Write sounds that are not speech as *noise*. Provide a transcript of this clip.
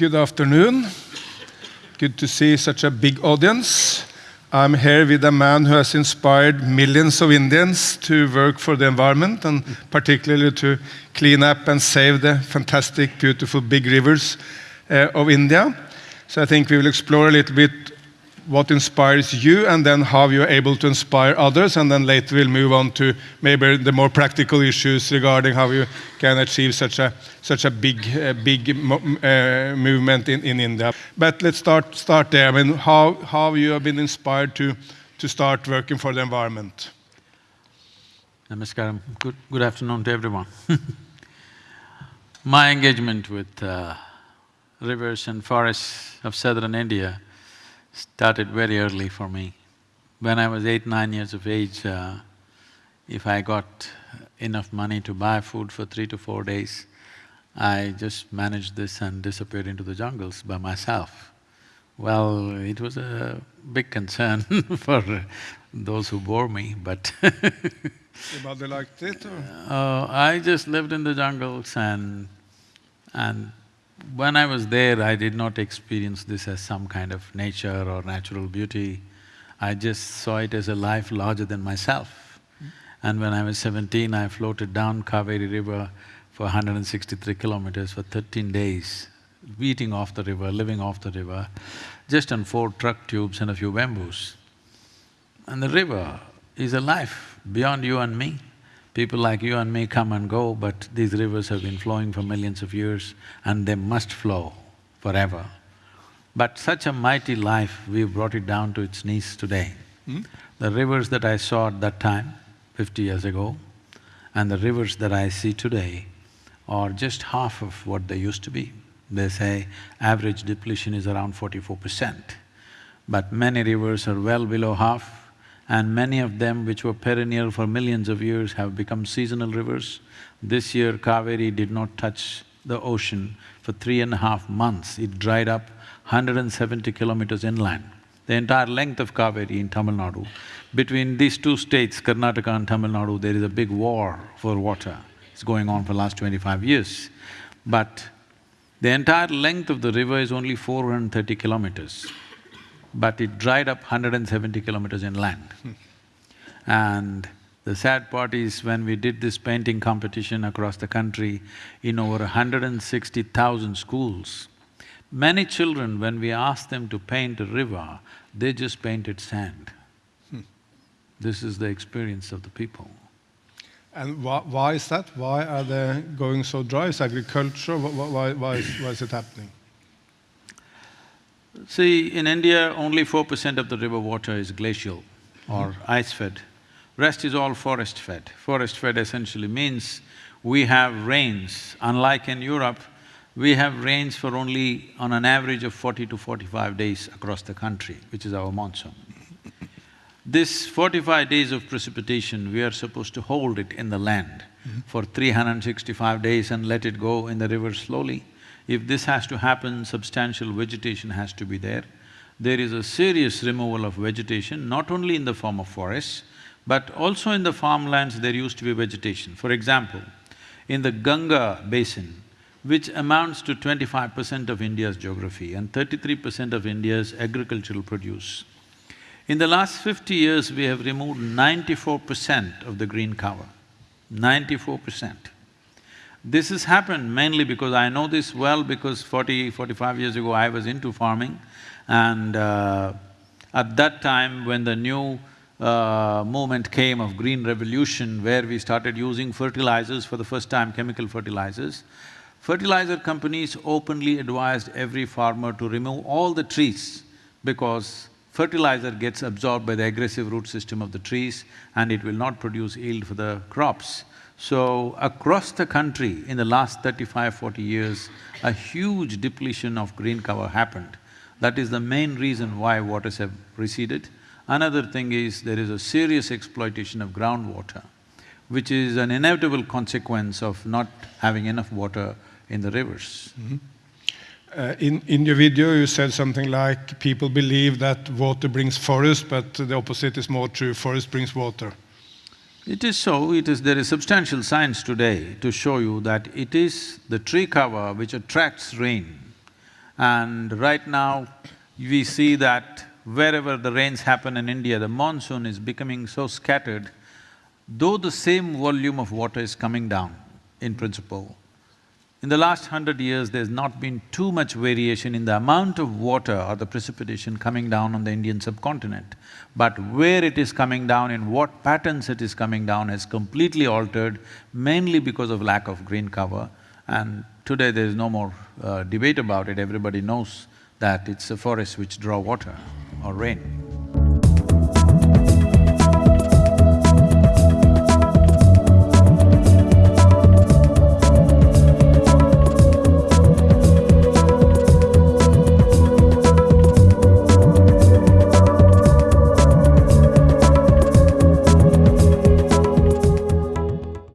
good afternoon. Good to see such a big audience. I'm here with a man who has inspired millions of Indians to work for the environment and particularly to clean up and save the fantastic, beautiful big rivers uh, of India. So I think we will explore a little bit what inspires you and then how you're able to inspire others and then later we'll move on to maybe the more practical issues regarding how you can achieve such a such a big uh, big uh, movement in, in India but let's start start there I mean how how you have been inspired to to start working for the environment Namaskaram. Good, good afternoon to everyone. *laughs* My engagement with uh, rivers and forests of southern India started very early for me. When I was eight, nine years of age, uh, if I got enough money to buy food for three to four days, I just managed this and disappeared into the jungles by myself. Well, it was a big concern *laughs* for those who bore me, but Your mother liked it or? *laughs* Uh, I just lived in the jungles and… and when I was there, I did not experience this as some kind of nature or natural beauty. I just saw it as a life larger than myself. Mm-hmm. And when I was seventeen, I floated down Kaveri river for 163 kilometers for thirteen days, eating off the river, living off the river, just on four truck tubes and a few bamboos. And the river is a life beyond you and me. People like you and me come and go, but these rivers have been flowing for millions of years and they must flow forever. But such a mighty life, we've brought it down to its knees today. Hmm? The rivers that I saw at that time, fifty years ago, and the rivers that I see today are just half of what they used to be. They say average depletion is around forty-four percent, but many rivers are well below half and many of them which were perennial for millions of years have become seasonal rivers. This year Kaveri did not touch the ocean for three and a half months. It dried up 170 kilometers inland. The entire length of Kaveri in Tamil Nadu, between these two states, Karnataka and Tamil Nadu, there is a big war for water. It's going on for last twenty-five years. But the entire length of the river is only 430 kilometers but it dried up 170 kilometers inland. And the sad part is when we did this painting competition across the country in over 160,000 schools, many children, when we asked them to paint a river, they just painted sand. Hmm. This is the experience of the people. And why, why is that? Why are they going so dry? Is agriculture? Why, why, is, why is it happening? See, in India, only four percent of the river water is glacial or mm -hmm. ice-fed. Rest is all forest-fed. Forest-fed essentially means we have rains. Unlike in Europe, we have rains for only on an average of forty to forty-five days across the country, which is our monsoon. This forty-five days of precipitation, we are supposed to hold it in the land mm -hmm. for three hundred and sixty-five days and let it go in the river slowly. If this has to happen, substantial vegetation has to be there. There is a serious removal of vegetation, not only in the form of forests, but also in the farmlands there used to be vegetation. For example, in the Ganga basin, which amounts to twenty-five percent of India's geography and thirty-three percent of India's agricultural produce. In the last fifty years, we have removed ninety-four percent of the green cover, ninety-four percent. This has happened mainly because I know this well because 40, 45 years ago I was into farming and uh, at that time when the new uh, movement came of green revolution where we started using fertilizers for the first time, chemical fertilizers, fertilizer companies openly advised every farmer to remove all the trees because fertilizer gets absorbed by the aggressive root system of the trees and it will not produce yield for the crops. So, across the country in the last 35, 40 years, a huge depletion of green cover happened. That is the main reason why waters have receded. Another thing is there is a serious exploitation of groundwater, which is an inevitable consequence of not having enough water in the rivers. Mm -hmm. Uh, in, in your video, you said something like people believe that water brings forest, but the opposite is more true, forest brings water. It is so, it is… there is substantial science today to show you that it is the tree cover which attracts rain. And right now, we see that wherever the rains happen in India, the monsoon is becoming so scattered, though the same volume of water is coming down in principle, in the last hundred years, there's not been too much variation in the amount of water or the precipitation coming down on the Indian subcontinent. But where it is coming down, in what patterns it is coming down has completely altered, mainly because of lack of green cover. And today there is no more uh, debate about it, everybody knows that it's the forests which draw water or rain.